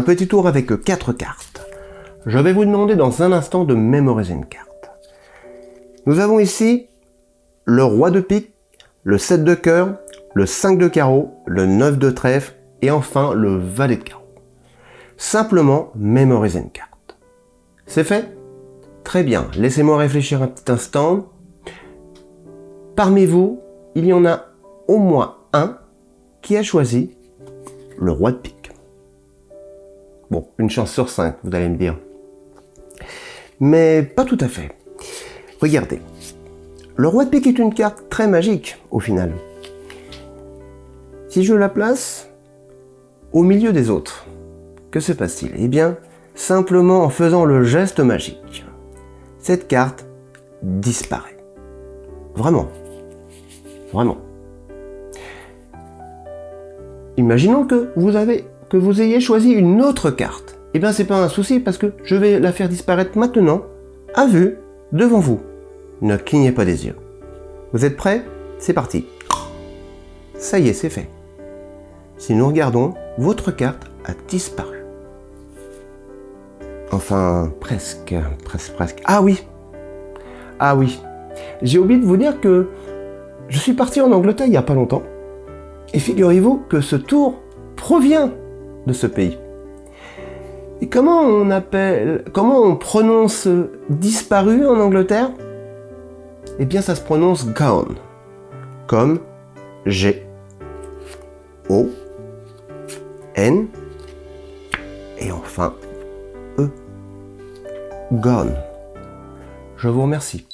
petit tour avec quatre cartes. Je vais vous demander dans un instant de mémoriser une carte. Nous avons ici le roi de pique, le 7 de cœur, le 5 de carreau, le 9 de trèfle et enfin le valet de carreau. Simplement mémoriser une carte. C'est fait? Très bien, laissez-moi réfléchir un petit instant. Parmi vous, il y en a au moins un qui a choisi le roi de pique. Bon, une chance sur cinq, vous allez me dire. Mais pas tout à fait. Regardez, le roi de pique est une carte très magique au final. Si je la place au milieu des autres, que se passe-t-il? Eh bien, simplement en faisant le geste magique, cette carte disparaît. Vraiment. Vraiment. Imaginons que vous, avez, vous ayez choisi une autre carte. Eh bien, c'est pas un souci parce que je vais la faire disparaître maintenant, à vue, devant vous. Ne clignez pas des yeux. Vous êtes prêts? C'est parti. Ça y est, c'est fait. Si nous regardons, votre carte a disparu. Enfin, presque, presque, presque. Ah oui Ah oui J'ai oublié de vous dire que je suis parti en Angleterre il n'y a pas longtemps. Et figurez-vous que ce tour provient de ce pays. Et comment on appelle, comment on prononce disparu en Angleterre? Eh bien, ça se prononce gone, comme G, O, N, et enfin E. Gone. Je vous remercie.